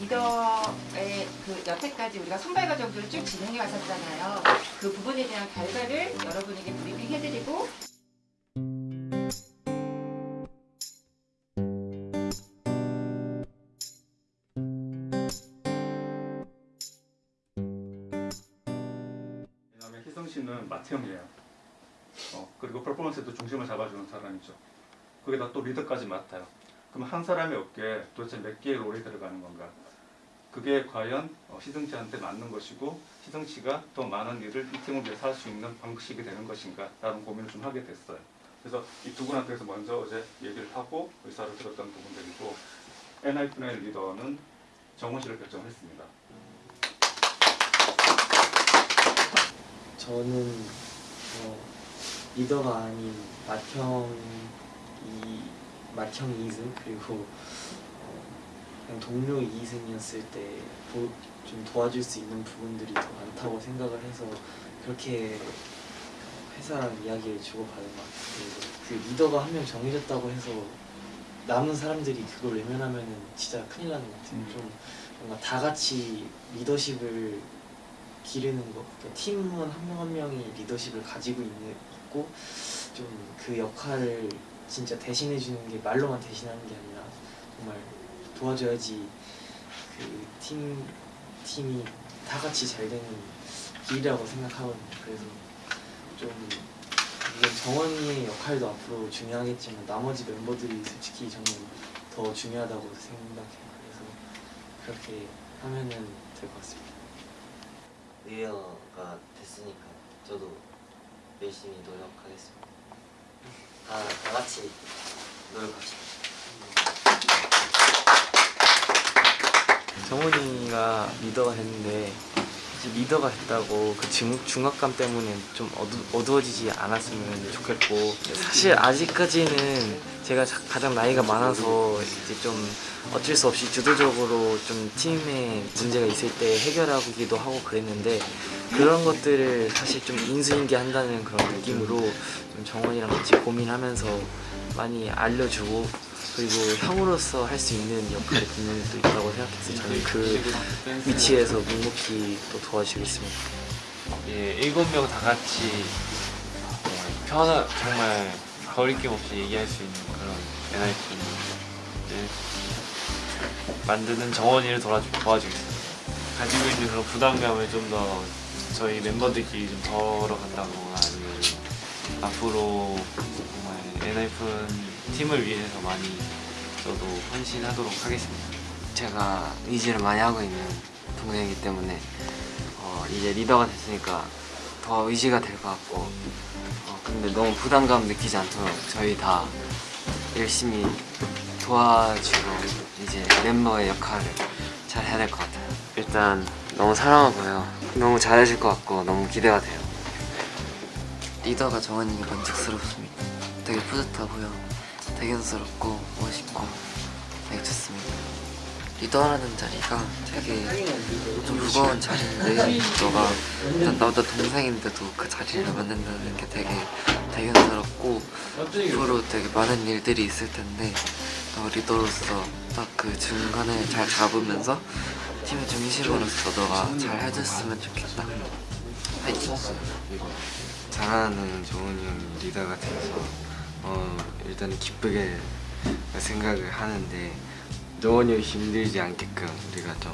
리더의 그 여태까지 우리가 선발 과정들을 쭉 진행해 왔었잖아요. 그 부분에 대한 결과를 여러분에게 브리핑 해드리고 그다음에 희성 씨는 맏형이에요. 어, 그리고 퍼포먼스에도 중심을 잡아주는 사람이죠. 거기다 또 리더까지 맡아요. 그럼 한 사람의 어깨에 도대체 몇 개의 롤이 들어가는 건가? 그게 과연 어, 씨한테 맞는 것이고 씨가 더 많은 일을 이 팀을 위해서 할 수 있는 방식이 되는 것인가? 라는 고민을 좀 하게 됐어요. 그래서 이 두 분한테서 먼저 어제 얘기를 하고 의사를 들었던 부분들이고 NIF의 리더는 정원 씨를 결정했습니다. 저는 어, 리더가 아닌 맏형 2승 그리고 어, 그냥 동료 2승이었을 때 좀 도와줄 수 있는 부분들이 더 많다고 생각을 해서 그렇게 회사랑 이야기를 주고받은 것 같아요. 그 리더가 한 명 정해졌다고 해서 남은 사람들이 그걸 외면하면은 진짜 큰일 나는 것 같아요. 음. 좀 뭔가 다 같이 리더십을 기르는 거. 그러니까 팀원 한명 한 명이 리더십을 가지고 있는, 있고 좀 그 역할을 진짜 대신해 주는 게 말로만 대신하는 게 아니라 정말 도와줘야지 그 팀 팀이 다 같이 잘 되는 길이라고 생각하거든요. 그래서 좀 물론 정원이의 역할도 앞으로 중요하겠지만 나머지 멤버들이 솔직히 저는 더 중요하다고 생각해요. 그래서 그렇게 하면은 될 것 같습니다. 리더가 됐으니까 저도 열심히 노력하겠습니다. 다, 다 같이 노력합시다. 정훈이가 리더가 됐는데 이제 리더가 됐다고 그 중, 중압감 때문에 좀 어두, 어두 워지지 않았으면 좋겠고 사실 아직까지는 제가 자- 가장 나이가 많아서 이제 좀 어쩔 수 없이 주도적으로 좀 팀에 문제가 있을 때 해결하기도 하고 그랬는데 그런 것들을 사실 좀 인수인계한다는 그런 느낌으로 좀 정원이랑 같이 고민하면서 많이 알려주고 그리고 형으로서 할 수 있는 역할이 분명히 또 있다고 생각해서 저는 그 위치에서 묵묵히 또 도와주겠습니다. 예, 일곱 명 다 같이 편하 정말 거리낌 없이 얘기할 수 있는 그런 NIP를 만드는 정원이를 도와주, 도와주겠습니다. 가지고 있는 그런 부담감을 좀 더 저희 멤버들끼리 좀 덜어간다거나 아니면 앞으로 정말 NIP 팀을 위해서 많이 저도 헌신하도록 하겠습니다. 제가 의지를 많이 하고 있는 동생이기 때문에 어, 이제 리더가 됐으니까 더 의지가 될 것 같고 어, 근데 너무 부담감 느끼지 않도록 저희 다 열심히 도와주고 이제 멤버의 역할을 잘 해야 될 것 같아요. 일단 너무 사랑하고요. 너무 잘해줄 것 같고 너무 기대가 돼요. 리더가 정원이 만족스럽습니다. 되게 뿌듯하고요 대견스럽고 멋있고 되게 좋습니다. 리더라는 자리가 되게 좀 무거운 자리인데 너가 일단 나보다 동생인데도 그 자리를 만든다는 게 되게 대견스럽고 앞으로 되게 많은 일들이 있을 텐데 너 리더로서 딱 그 중간을 잘 잡으면서 팀의 중심으로서 너가 잘 해줬으면 좋겠다. 파이팅 잘하는 정훈이 형이 리더가 돼서 어, 일단 기쁘게 생각을 하는데 형이 힘들지 않게끔 우리가 좀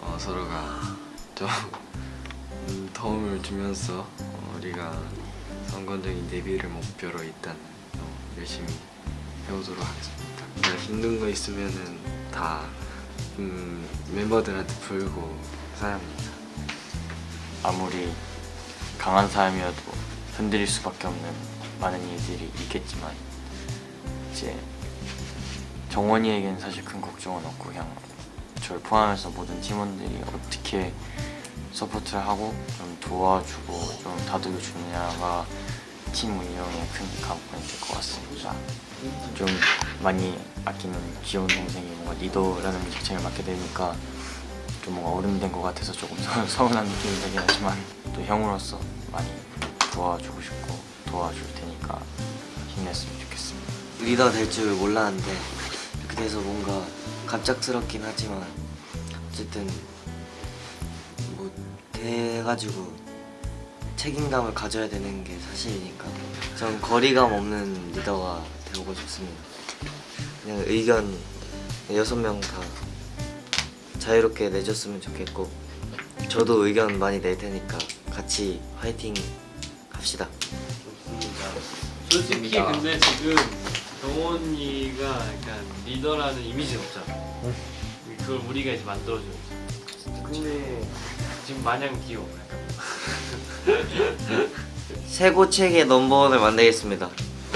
어, 서로가 좀 음, 도움을 주면서 어, 우리가 성공적인 데뷔를 목표로 일단 어, 열심히 해보도록 하겠습니다. 그냥 힘든 거 있으면은 다 음, 멤버들한테 풀고 사람입니다. 아무리 강한 사람이어도 흔들릴 수밖에 없는 많은 일들이 있겠지만 이제 정원이에겐 사실 큰 걱정은 없고 그냥 저를 포함해서 모든 팀원들이 어떻게 서포트를 하고 좀 도와주고 좀 다독여 주느냐가 팀 운영에 큰 관건이 될 것 같습니다. 좀 많이 아끼는 귀여운 동생이 뭔가 리더라는 직책을 맡게 되니까 좀 뭔가 어른된 것 같아서 조금 서- 서운한 느낌이 들긴 하지만 또 형으로서 많이 도와주고 싶고 도와줄 테니까 힘냈으면 좋겠습니다. 리더 될 줄 몰랐는데 이렇게 돼서 뭔가 갑작스럽긴 하지만 어쨌든 뭐 돼가지고 책임감을 가져야 되는 게 사실이니까 전 거리감 없는 리더가 되고 싶습니다. 그냥 의견 여섯 명 다 자유롭게 내줬으면 좋겠고 저도 의견 많이 낼 테니까 같이 화이팅 합시다. 솔직히 근데 지금 정원이가 약간 리더라는 이미지는 없잖아. 그걸 우리가 이제 만들어줘야지. 근데 지금 마냥 귀여워. 약간. 세고 책의 넘버원을 만들겠습니다.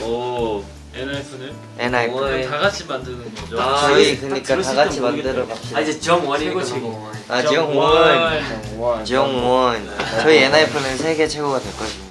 오 NF는 NI 다 같이 만드는 거죠. 아, 저희 그러니까 다 같이 만들어 갑시다. 아 이제 정원이니까 최고 너무 아 정원. 지영원. 저희 NIF는 세계 최고가 될 것입니다.